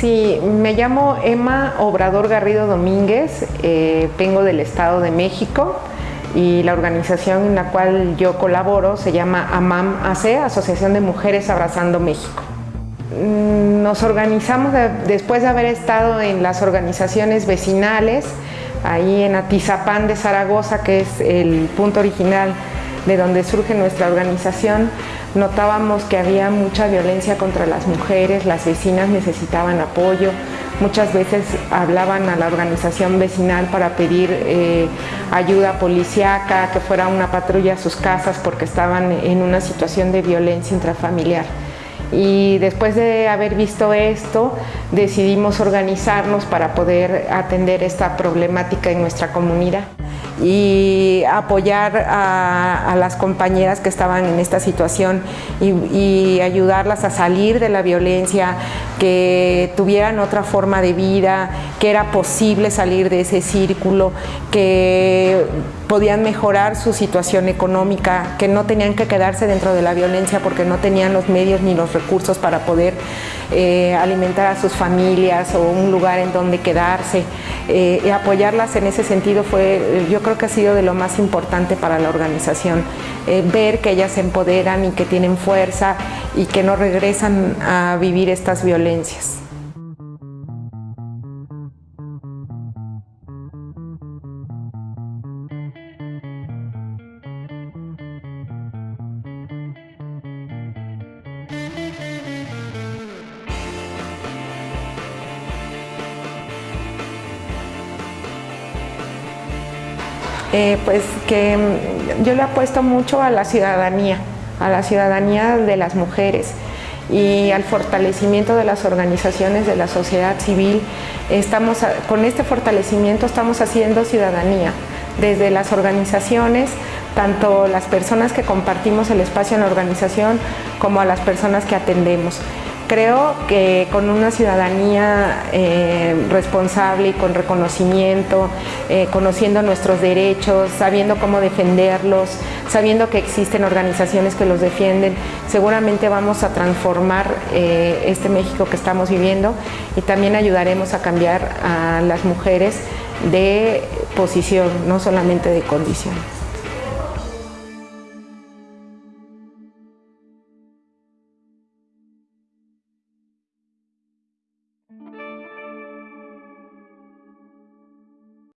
Sí, me llamo Emma Obrador Garrido Domínguez, eh, vengo del Estado de México y la organización en la cual yo colaboro se llama AMAM AC, Asociación de Mujeres Abrazando México. Mm, nos organizamos después de haber estado en las organizaciones vecinales, ahí en Atizapán de Zaragoza, que es el punto original de donde surge nuestra organización, notábamos que había mucha violencia contra las mujeres, las vecinas necesitaban apoyo, muchas veces hablaban a la organización vecinal para pedir eh, ayuda policíaca, que fuera una patrulla a sus casas porque estaban en una situación de violencia intrafamiliar. Y después de haber visto esto, decidimos organizarnos para poder atender esta problemática en nuestra comunidad y apoyar a, las compañeras que estaban en esta situación y, ayudarlas a salir de la violencia, que tuvieran otra forma de vida, que era posible salir de ese círculo, que podían mejorar su situación económica, que no tenían que quedarse dentro de la violencia porque no tenían los medios ni los recursos para poder eh, alimentar a sus familias o un lugar en donde quedarse. Eh, y apoyarlas en ese sentido fue, yo creo que ha sido de lo más importante para la organización, eh, ver que ellas se empoderan y que tienen fuerza y que no regresan a vivir estas violencias. Eh, pues que mm, yo le apuesto mucho a la ciudadanía, a la ciudadanía de las mujeres y al fortalecimiento de las organizaciones de la sociedad civil. Estamos, con este fortalecimiento estamos haciendo ciudadanía, desde las organizaciones, tanto las personas que compartimos el espacio en la organización como a las personas que atendemos. Creo que con una ciudadanía eh, responsable y con reconocimiento, eh, conociendo nuestros derechos, sabiendo cómo defenderlos, sabiendo que existen organizaciones que los defienden, seguramente vamos a transformar eh, este México que estamos viviendo y también ayudaremos a cambiar a las mujeres de posición, no solamente de condición.